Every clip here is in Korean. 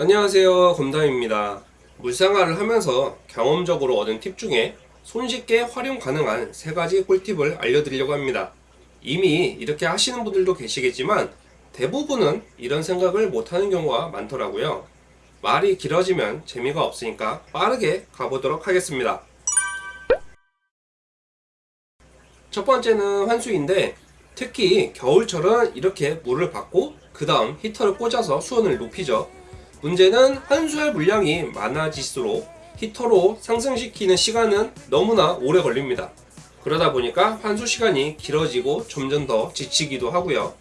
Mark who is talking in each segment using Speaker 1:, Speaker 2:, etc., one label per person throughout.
Speaker 1: 안녕하세요. 검담입니다. 물생활을 하면서 경험적으로 얻은 팁 중에 손쉽게 활용 가능한 세 가지 꿀팁을 알려드리려고 합니다. 이미 이렇게 하시는 분들도 계시겠지만 대부분은 이런 생각을 못하는 경우가 많더라고요. 말이 길어지면 재미가 없으니까 빠르게 가보도록 하겠습니다. 첫 번째는 환수인데 특히 겨울철은 이렇게 물을 받고 그 다음 히터를 꽂아서 수온을 높이죠 문제는 환수할 물량이 많아질수록 히터로 상승시키는 시간은 너무나 오래 걸립니다. 그러다 보니까 환수 시간이 길어지고 점점 더 지치기도 하고요.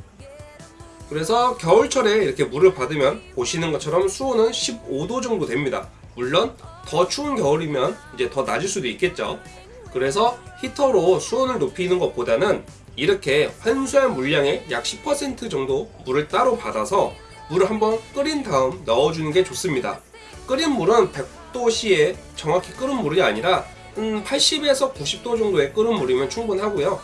Speaker 1: 그래서 겨울철에 이렇게 물을 받으면 보시는 것처럼 수온은 15도 정도 됩니다. 물론 더 추운 겨울이면 이제 더 낮을 수도 있겠죠. 그래서 히터로 수온을 높이는 것보다는 이렇게 환수한 물량의 약 10% 정도 물을 따로 받아서 물을 한번 끓인 다음 넣어주는 게 좋습니다. 끓인 물은 100도씨에 정확히 끓은 물이 아니라 80에서 90도 정도의 끓은 물이면 충분하고요.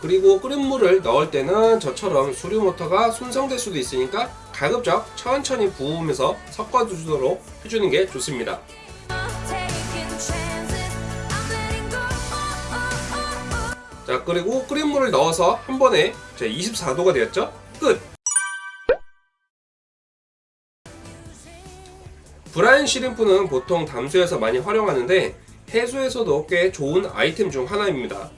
Speaker 1: 그리고 끓인 물을 넣을 때는 저처럼 수류 모터가 손상될 수도 있으니까 가급적 천천히 부으면서 섞어주도록 해주는 게 좋습니다. 자 그리고 끓인 물을 넣어서 한 번에 24도가 되었죠? 끝! 브라인 시림프는 보통 담수에서 많이 활용하는데 해수에서도 꽤 좋은 아이템 중 하나입니다.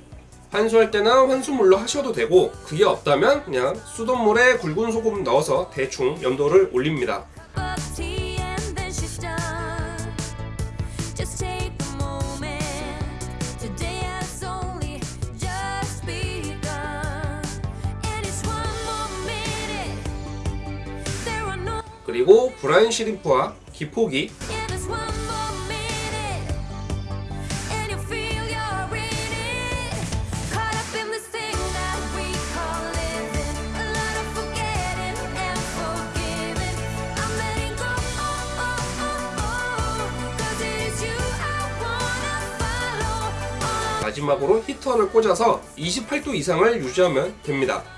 Speaker 1: 환수할 때는 환수물로 하셔도 되고 그게 없다면 그냥 수돗물에 굵은 소금 넣어서 대충 염도를 올립니다. 그리고 브라인 시림프와 기포기 마지막으로 히터를 꽂아서 28도 이상을 유지하면 됩니다.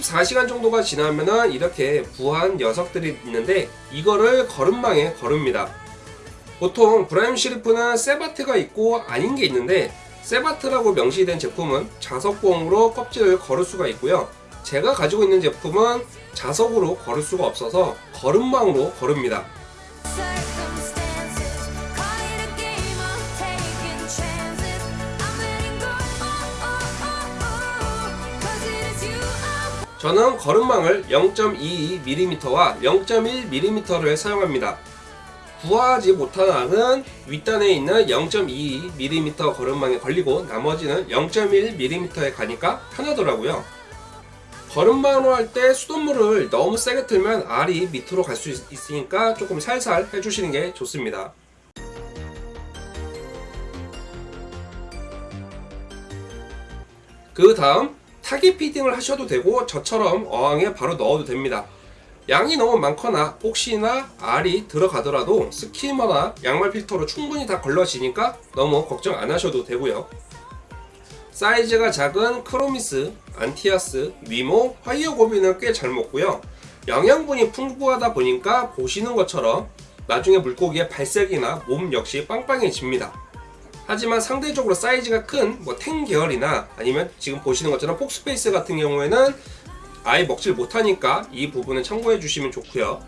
Speaker 1: 24시간 정도가 지나면은 이렇게 부한 녀석들이 있는데 이거를 거름망에 거릅니다. 보통 브라임 시리프는 세바트가 있고 아닌 게 있는데 세바트라고 명시된 제품은 자석봉으로 껍질을 거를 수가 있고요. 제가 가지고 있는 제품은 자석으로 거를 수가 없어서 거름망으로 거릅니다. 저는 거름망을 0.22mm와 0.1mm를 사용합니다. 부하지 못하는 윗단에 있는 0.22mm 거름망에 걸리고 나머지는 0.1mm에 가니까 편하더라고요. 거름망으로 할 때 수돗물을 너무 세게 틀면 알이 밑으로 갈 수 있으니까 조금 살살 해주시는 게 좋습니다. 그 다음 target feeding을 하셔도 되고 저처럼 어항에 바로 넣어도 됩니다. 양이 너무 많거나 혹시나 알이 들어가더라도 skimmer나 양말 필터로 충분히 다 걸러지니까 너무 걱정 안 하셔도 되고요. 사이즈가 작은 chromis, anthias, 니모, fire goby는 꽤 잘 먹고요. 영양분이 풍부하다 보니까 보시는 것처럼 나중에 물고기의 발색이나 몸 역시 빵빵해집니다 하지만 상대적으로 사이즈가 큰뭐탱 계열이나 아니면 지금 보시는 것처럼 폭스페이스 같은 경우에는 아예 먹질 못하니까 이 부분은 참고해 주시면 좋고요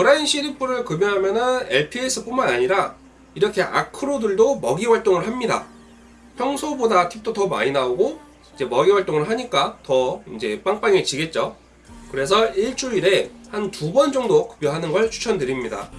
Speaker 1: 브라인 시리프를 급여하면은 LPS뿐만 아니라 이렇게 아크로들도 먹이 활동을 합니다. 평소보다 팁도 더 많이 나오고 이제 먹이 활동을 하니까 더 이제 빵빵해지겠죠. 그래서 일주일에 한 두 번 정도 급여하는 걸 추천드립니다.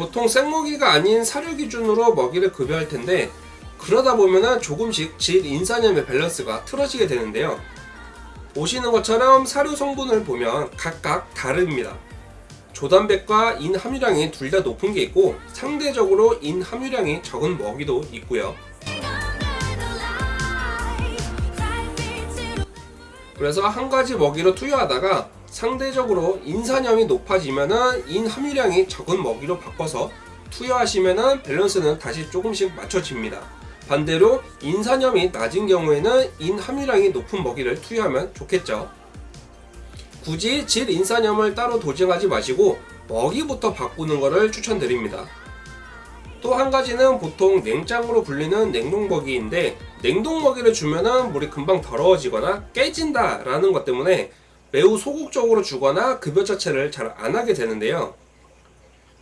Speaker 1: 보통 생먹이가 아닌 사료 기준으로 먹이를 급여할 텐데 그러다 보면은 조금씩 질인산염의 밸런스가 틀어지게 되는데요. 보시는 것처럼 사료 성분을 보면 각각 다릅니다. 조단백과 인 함유량이 둘 다 높은 게 있고 상대적으로 인 함유량이 적은 먹이도 있고요. 그래서 한 가지 먹이로 투여하다가 상대적으로 인산염이 높아지면은 인 함유량이 적은 먹이로 바꿔서 투여하시면은 밸런스는 다시 조금씩 맞춰집니다. 반대로 인산염이 낮은 경우에는 인 함유량이 높은 먹이를 투여하면 좋겠죠. 굳이 질 인산염을 따로 도정하지 마시고 먹이부터 바꾸는 것을 추천드립니다. 또 한 가지는 보통 냉장으로 불리는 냉동먹이인데 냉동먹이를 주면은 물이 금방 더러워지거나 깨진다 라는 것 때문에 매우 소극적으로 주거나 급여 자체를 잘 안 하게 되는데요.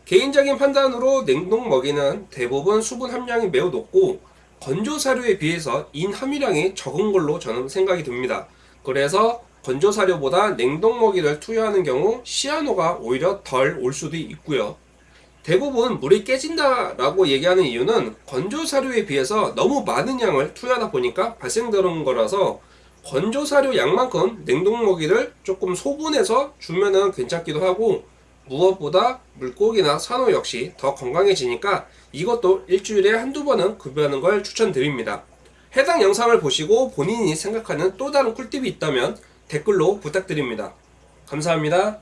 Speaker 1: 개인적인 판단으로 냉동 먹이는 대부분 수분 함량이 매우 높고 건조 사료에 비해서 인 함유량이 적은 걸로 저는 생각이 듭니다. 그래서 건조 사료보다 냉동 먹이를 투여하는 경우 시아노가 오히려 덜 올 수도 있고요. 대부분 물이 깨진다 라고 얘기하는 이유는 건조 사료에 비해서 너무 많은 양을 투여하다 보니까 발생되는 거라서 건조 사료 양만큼 냉동 먹이를 조금 소분해서 주면은 괜찮기도 하고 무엇보다 물고기나 산호 역시 더 건강해지니까 이것도 일주일에 한두 번은 급여하는 걸 추천드립니다. 해당 영상을 보시고 본인이 생각하는 또 다른 꿀팁이 있다면 댓글로 부탁드립니다. 감사합니다.